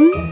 嗯。